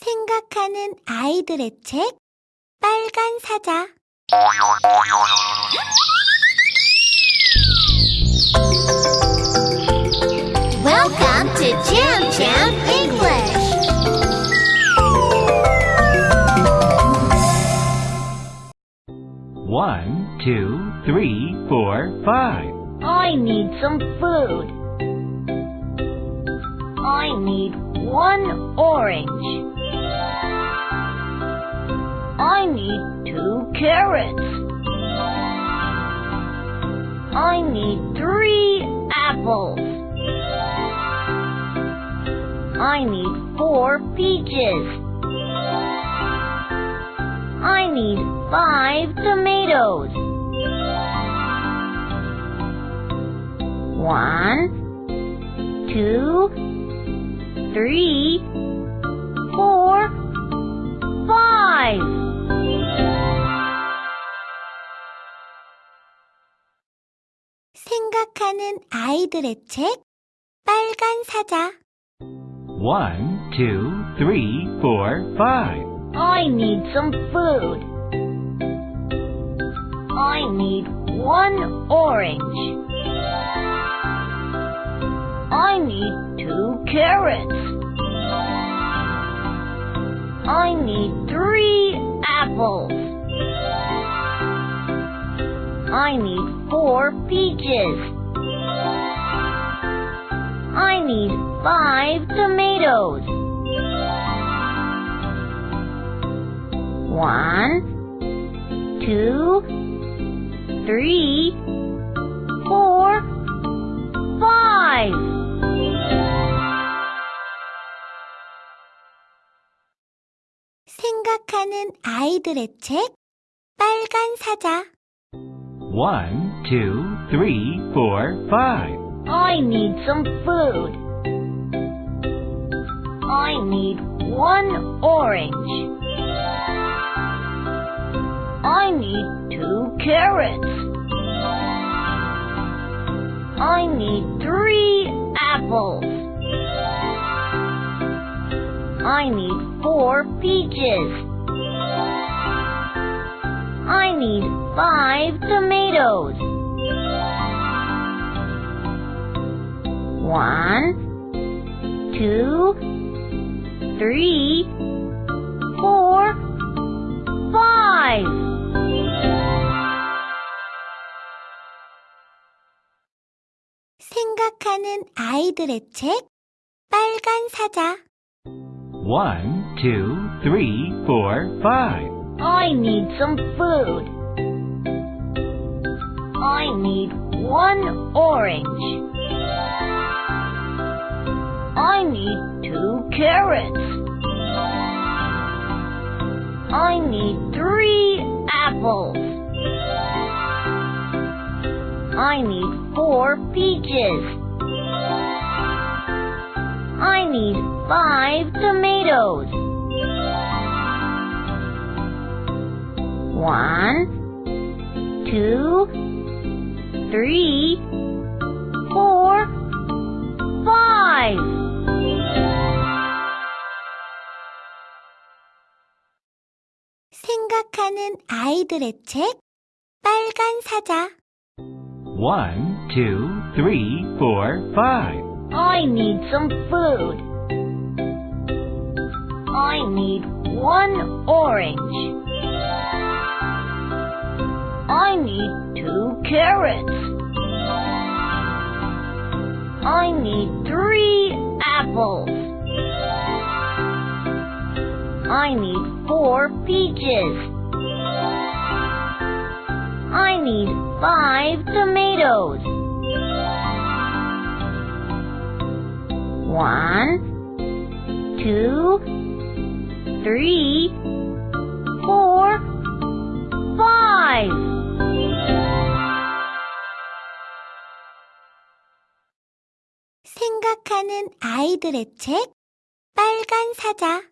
생각하는 아이들의 책 빨간 사자 Welcome to Jam Jam English. One, two, three, four, five. I need some food. I need one orange. I need two carrots. I need three apples. I need four peaches. I need five tomatoes. One, two, three, four, 생각하는 아이들의 책 빨간 사자 One, two, three, four, five. I need some food. I need one orange. I need two carrots. I need three apples. I need four peaches. I need five tomatoes. One, two, three, four, five. 생각하는 아이들의 책 빨간 사자 One, two, three, four, five. I need some food. I need one orange. I need two carrots. I need three apples. I need four peaches. I need five tomatoes. One, two, three, four, five. 생각하는 아이들의 책 빨간 사자 One, two, three, four, five. I need some food. I need one orange. I need two carrots. I need three apples. I need four peaches. I need five tomatoes. One, two, three, four, five. 생각하는 아이들의 책 빨간 사자 One, two, three, four, five. I need some food. I need one orange. I need two carrots. I need three apples. I need four peaches. Need five tomatoes. One, two, three, four, five. 생각하는 아이들의 책 빨간 사자